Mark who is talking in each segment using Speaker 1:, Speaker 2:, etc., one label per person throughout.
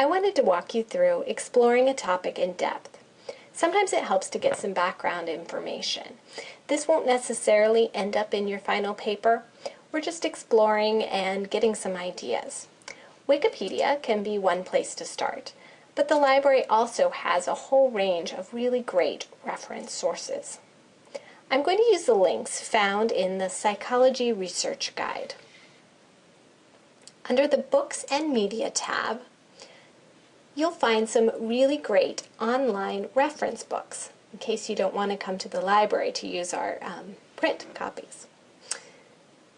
Speaker 1: I wanted to walk you through exploring a topic in depth. Sometimes it helps to get some background information. This won't necessarily end up in your final paper. We're just exploring and getting some ideas. Wikipedia can be one place to start, but the library also has a whole range of really great reference sources. I'm going to use the links found in the Psychology Research Guide. Under the Books and Media tab, you'll find some really great online reference books in case you don't want to come to the library to use our um, print copies.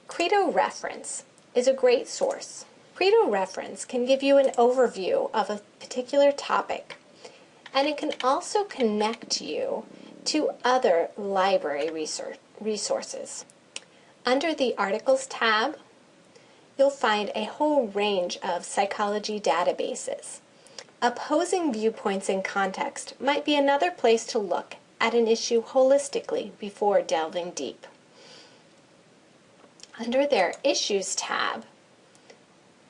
Speaker 1: Credo Reference is a great source. Credo Reference can give you an overview of a particular topic and it can also connect you to other library resources. Under the Articles tab, you'll find a whole range of psychology databases. Opposing viewpoints in context might be another place to look at an issue holistically before delving deep. Under their Issues tab,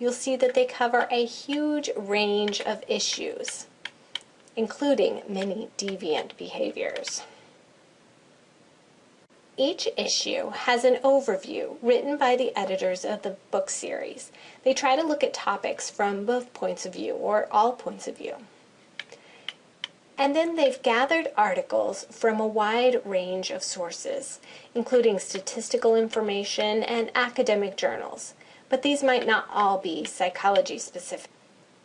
Speaker 1: you'll see that they cover a huge range of issues, including many deviant behaviors. Each issue has an overview written by the editors of the book series. They try to look at topics from both points of view or all points of view. And then they've gathered articles from a wide range of sources, including statistical information and academic journals. But these might not all be psychology specific.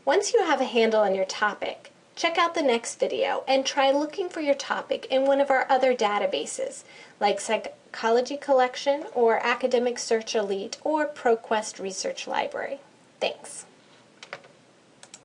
Speaker 1: Once you have a handle on your topic, Check out the next video and try looking for your topic in one of our other databases like Psychology Collection or Academic Search Elite or ProQuest Research Library. Thanks.